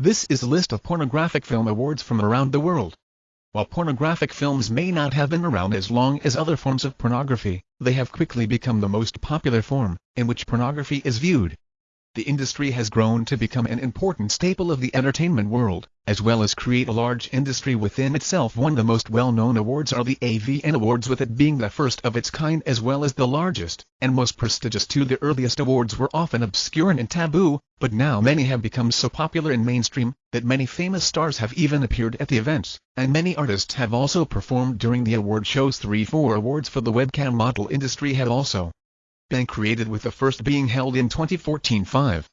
This is a list of pornographic film awards from around the world. While pornographic films may not have been around as long as other forms of pornography, they have quickly become the most popular form in which pornography is viewed. The industry has grown to become an important staple of the entertainment world, as well as create a large industry within itself. One of the most well-known awards are the AVN Awards with it being the first of its kind as well as the largest and most prestigious too. The earliest awards were often obscure and taboo, but now many have become so popular and mainstream that many famous stars have even appeared at the events, and many artists have also performed during the award shows. Three four awards for the webcam model industry have also been created with the first being held in 2014 5